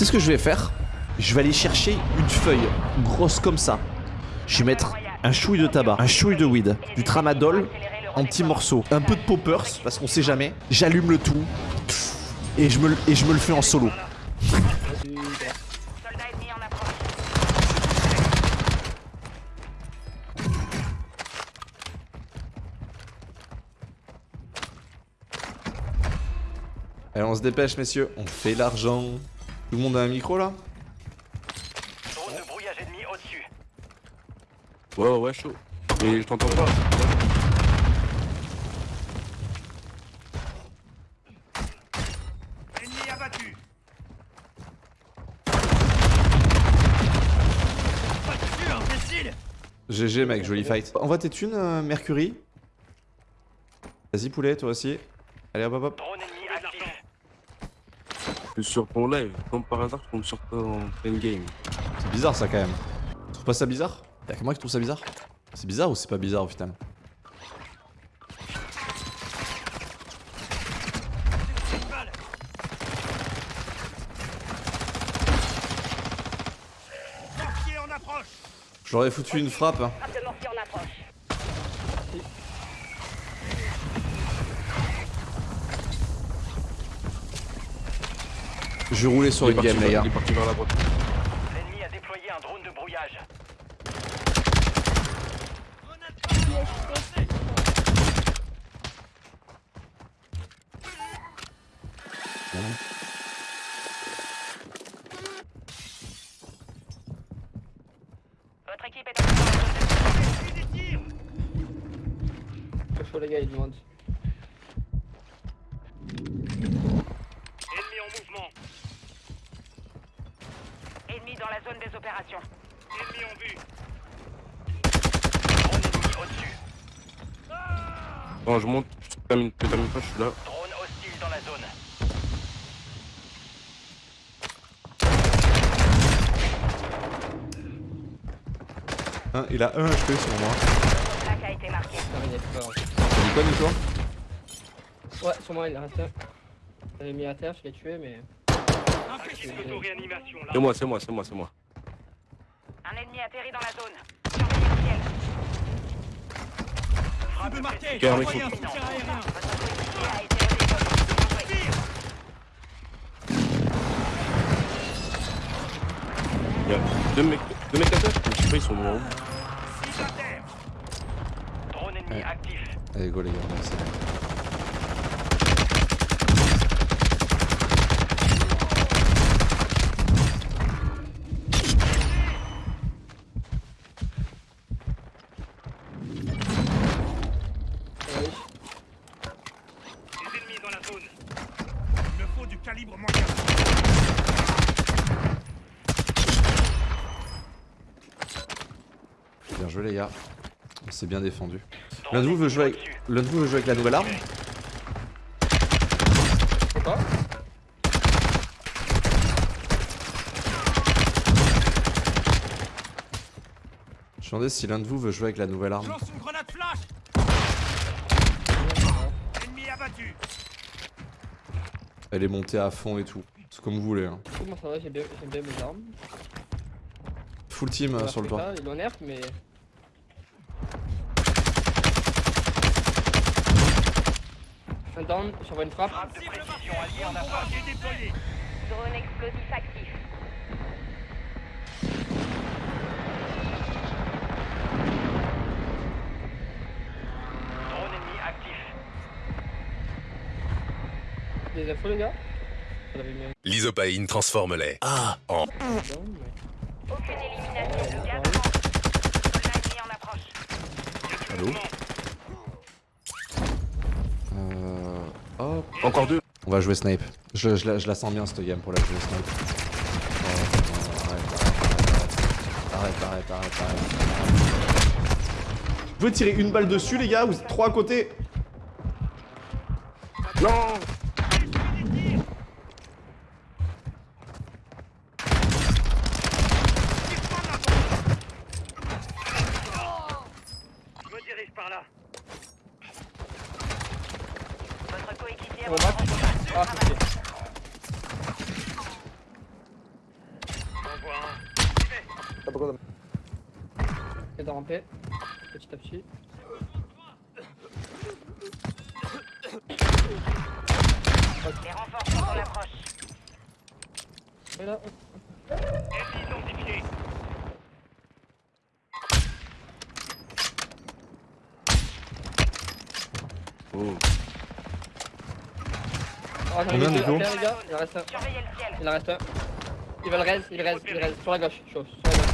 sais ce que je vais faire? Je vais aller chercher une feuille grosse comme ça. Je vais mettre un chouille de tabac, un chouille de weed, du tramadol en petits morceaux, un peu de poppers parce qu'on sait jamais. J'allume le tout et je me, le- et je me le fais en solo. Allez, on se dépêche, messieurs. On fait l'argent. Tout le monde a un micro là Drone de brouillage ennemi au-dessus. Ouais, ouais, ouais, chaud. Mais je t'entends pas. Ennemi abattu. GG, mec, joli fight. Envoie tes thunes, euh, Mercury. Vas-y, poulet, toi aussi. Allez, hop, hop, hop. Drone. Je suis sur ton live. Comme par hasard, je tombe sur toi en pleine game. C'est bizarre ça quand même. Tu trouves pas ça bizarre? Y'a que moi qui trouve ça bizarre C'est bizarre ou c'est pas bizarre au final? Je leur ai foutu une frappe. hein. Frappe de mortier en approche. Je vais rouler sur une game, les gars. Il est parti vers la droite. L'ennemi a déployé un drone de brouillage. Votre équipe est en train Pas chaud les gars, ils demandent. Mouvement. Ennemi dans la zone des opérations. Ennemi en vue. Drone ennemi au-dessus. Non, je monte. Je termine, je termine pas, je suis là. Drone hostile dans la zone. Hein, il a un HP sur moi. Plaque a été. T'as dit quoi, Nico? Ouais, sur moi il reste un. J'avais mis à terre, je l'ai tué, mais. Active l'auto-réanimation là. C'est moi, c'est moi, c'est moi, c'est moi. Un ennemi atterri dans la zone. Surveillez le ciel. Frappe marquée. Un mec. Il y a deux mecs, deux mecs à terre. Je sais pas, ils sont haut. Drone ennemi Ouais. actif. Allez, go, les gars, merci. Ouais, Des ennemis dans la zone. Il me faut du calibre moyen. Bien joué, les gars. On s'est bien défendu. L'un de vous veut jouer avec, l'un de vous veut jouer avec la nouvelle arme Je me demandais si l'un de vous veut jouer avec la nouvelle arme. Lance une grenade flash. Ennemi abattu. Elle est montée à fond et tout. C'est comme vous voulez. Hein. Comment ça va, j'aime bien, bien mes armes. Full team euh, sur le toit. Ils l'ont nerf, mais. Un down, j'envoie une frappe. Frappe de précision alliée en approche. déployé. Drone explosif actif. Des infos les gars L'isopaïne transforme-les. Ah, en. Aucune élimination. Le en approche. Allô Euh... Hop. Encore deux. On va jouer snipe. Je, je la, je la sens bien cette game pour la jouer snipe. Ouais, arrête, arrête, arrête, arrête, arrête, arrête. Vous pouvez tirer une balle dessus les gars ou trois à côté? Non le. Ah, c'est T'as beaucoup de. Et de ramper. Petit à petit. Les renforts sont en approche. Et là. Ah, les gars. Il en reste un. Il en reste un. Il va le reste, il reste, il reste. Sur la gauche, chaud. Sur la gauche.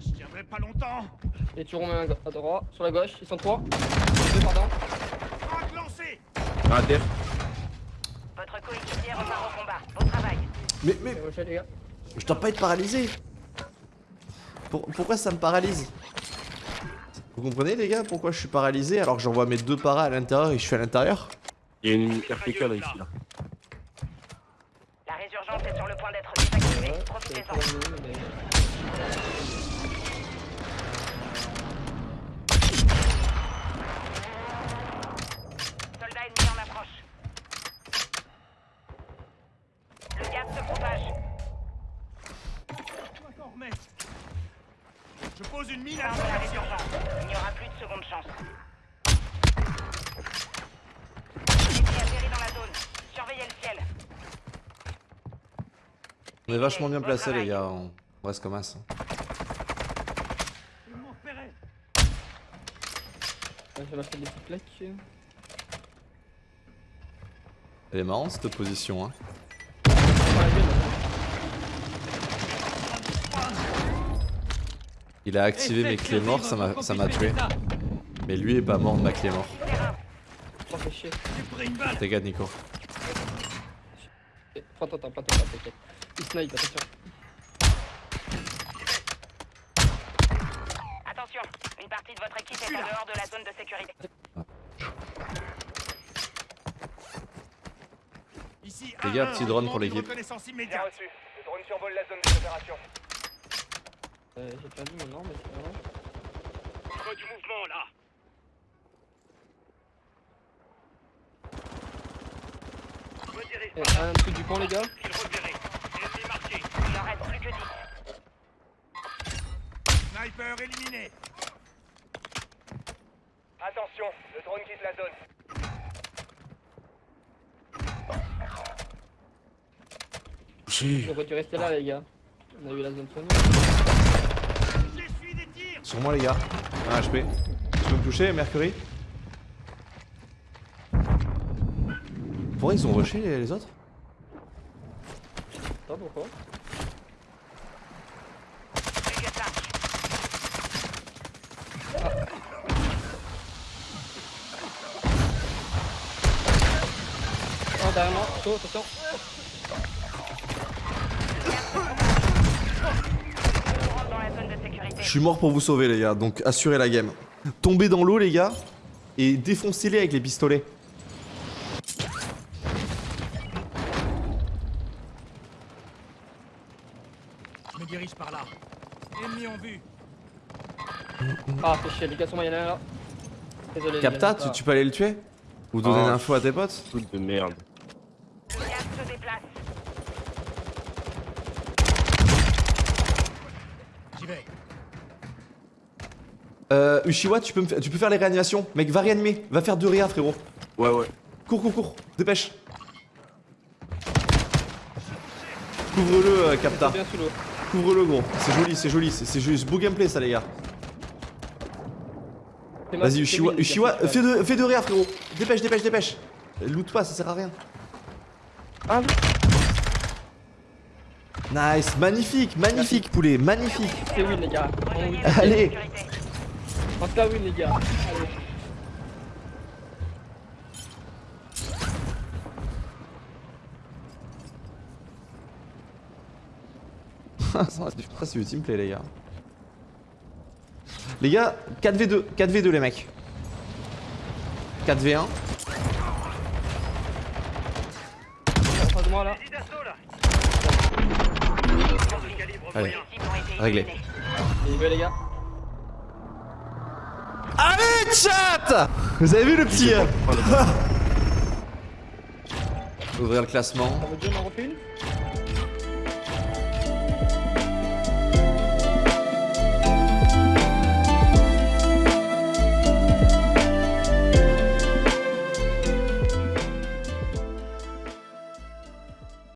Je tiendrai pas longtemps. Et tu remets un à droite. Sur la gauche, ils sont trois. Deux, pardon. Ah, terre. Votre coéquipier repart au combat. Bon travail. Mais, mais, je dois pas être paralysé. Pour- pourquoi ça me paralyse? Vous comprenez les gars pourquoi je suis paralysé alors que j'envoie mes deux paras à l'intérieur et je suis à l'intérieur? Il y a une RPK là, ici, là. La résurgence est sur le point d'être désactivée. Profitez-en. On est vachement bien placés les gars, on reste comme as. Des petites plaques. Elle est marrante cette position hein. Il a activé mes clés morts, ça m'a ça m'a tué. Mais lui est pas mort de ma clé mort. T'es gars Nico. Prends ton temps, prends ton temps, t'inquiète. Snipe, attention. Attention, une partie de votre équipe est en dehors de la zone de sécurité. Ici, Les gars, un, petit drone on pour l'équipe. Immédiate. reçu. Le drone survole la zone d'opération. Euh, J'ai perdu mon arme, mais c'est pas faut du mouvement là. Redirige Et un truc du pont, les gars. Il repéré. Ennemi marqué. Il en reste plus que 10. Sniper éliminé. Attention, le drone quitte la zone. On aurait dû rester là, les gars. On a eu la zone sur nous. J'essuie des tirs. Sur moi les gars. Un HP. Tu peux me toucher Mercury? Pourquoi ils ont rushé les, les autres? Attends, pourquoi Dégage ça. Attention. Je suis mort pour vous sauver les gars, donc assurez la game. Tombez dans l'eau les gars et défoncez-les avec les pistolets. Je me dirige par là. Ennemi en vue. Ah, fait chier, les gars, sur moi, y'en a un là. Désolé. Capta, tu, peux aller le tuer Ou donner Ah. l'info à tes potes Truc de merde. Le gaz se déplace. J'y vais. Euh, Ushiwa, tu peux, me tu peux faire les réanimations. Mec, va réanimer. Va faire deux réa, frérot. Ouais, ouais. Cours, cours, cours. Dépêche. Couvre-le, euh. Capta. bien sous l'eau. Couvre-le, gros. C'est joli, c'est joli. C'est c'est juste beau gameplay, ça, les gars. Vas-y, Ushiwa, Ushiwa, fais de, fais de réa, frérot. Dépêche, dépêche, dépêche. Loot pas, ça sert à rien. Ah, Nice, magnifique, magnifique, poulet, magnifique. c'est win, les gars. On win. Allez. En tout cas, win, les gars. Allez. ça, c'est du teamplay, les gars. Les gars, 4v2, 4v2, les mecs. 4v1. En face de moi, là. Allez, réglé. les gars. Allez, chat Vous avez vu le petit euh, Ouvrir le classement.